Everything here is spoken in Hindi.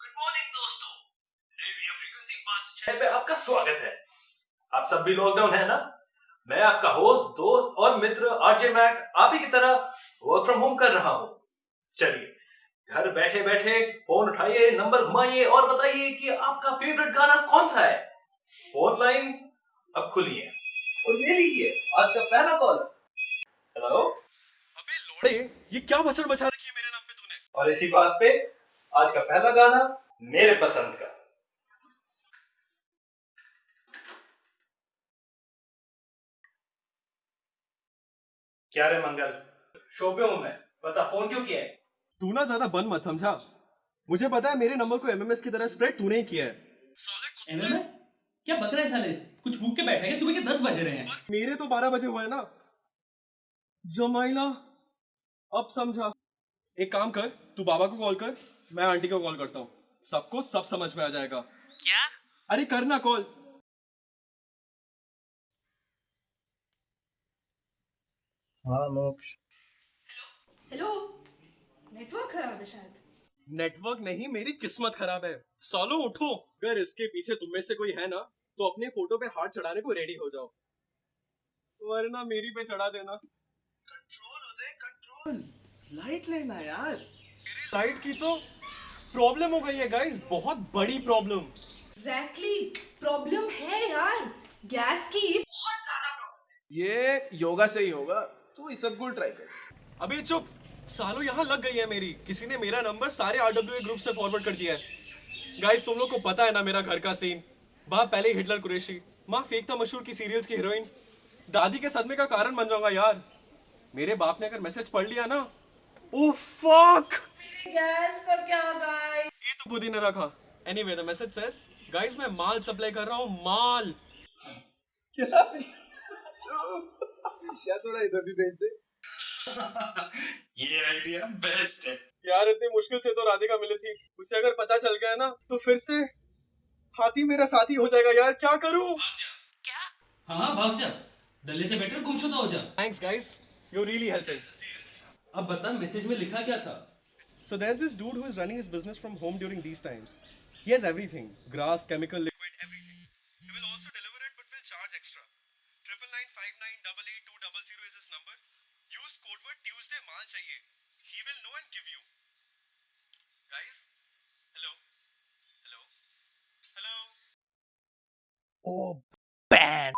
गुड मॉर्निंग दोस्तों। रेडियो फ्रीक्वेंसी 5 पे आपका स्वागत है। आप सब भी लॉकडाउन है ना? मैं आपका होस्ट दोस्त और मित्र आरजे मैक्स आप ही की तरह वर्क फ्रॉम होम कर रहा हूँ। चलिए घर बैठे बैठे फ़ोन उठाइए नंबर घुमाइए और बताइए कि आपका फेवरेट गाना कौन सा है? फ़ोन लाइंस अब खुली है और ले लीजिए आज का पहला कॉल हेलो अबे लोड़े ये क्या भसड़ मचा रखी है मेरे नाम पे तूने? और इसी बात पे आज का पहला गाना मेरे पसंद का। क्या रे मंगल? शो पे हूँ मैं। बता फ़ोन क्यों किया है? तू ना ज़्यादा बन मत समझा। मुझे पता है मेरे नंबर को एमएमएस की तरह स्प्रेड तूने ही किया है। एमएमएस क्या बक रहे हैं साले? कुछ भूख के बैठे हैं सुबह के दस बज रहे हैं। मेरे तो बारह बजे हुए हैं ना। जमाइला अब समझा। एक काम कर तू बाबा को कॉल कर। मैं आंटी को कॉल करता हूँ। सबको सब समझ में आ जाएगा। क्या? अरे करना कॉल। हाँ मोक्ष। हेलो? नेटवर्क खराब है शायद। नेटवर्क नहीं मेरी किस्मत खराब है। सालो उठो। अगर इसके पीछे तुम में से कोई है ना तो अपने फ़ोटो पे हाथ चढ़ाने को रेडी हो जाओ। वरना मेरी पे चढ़ा देना। कंट्रोल उदय कंट्रोल। लाइट लेना यार। मेरी लाइट की तो प्रॉब्लम हो गई है गाइस बहुत बड़ी प्रॉब्लम. एग्जैक्टली प्रॉब्लम है यार. गैस की बहुत ज़्यादा प्रॉब्लम ये योगा से ही होगा. तू इस सबको ट्राई कर. अभी चुप. सालों यहाँ लग गई है मेरी. किसी ने मेरा नंबर सारे आरडब्ल्यू ग्रुप से फॉरवर्ड कर दिया है. गाइस तुम लोग को पता है ना मेरा घर का सीन बाप पहले हिटलर कुरेशी. माँ फेक था मशहूर की सीरियल्स की हीरोइन दादी के सदमे का कारण बन जाऊँगा यार. मेरे बाप ने अगर मैसेज पढ़ लिया ना ओ फक गैस का क्या गाइस ये तो बुद्धि ने रखा। Anyway the message says guys मैं माल सप्लाई कर रहा हूँ माल. क्या? थोड़ा इधर भी भेज दे? ये आइडिया बेस्ट है। यार इतनी मुश्किल से तो राधिका मिली थी। उसे अगर पता चल गया ना तो फिर से हाथी मेरा साथी हो जाएगा यार। क्या करूँ? हाँ हाँ भाग जा। डल्ले से बेटर गुमशुदा हो जा। Thanks guys you really helping अब बता मैसेज में लिखा क्या था So there's this dude who is running his business from home during these times. He has everything: grass, chemical, liquid, everything. He will also deliver it, but will charge extra. Triple nine five nine double eight two double zero is his number. Use code word Tuesday. माल चाहिए. He will know and give you. Guys, hello, hello, hello. ओ बैन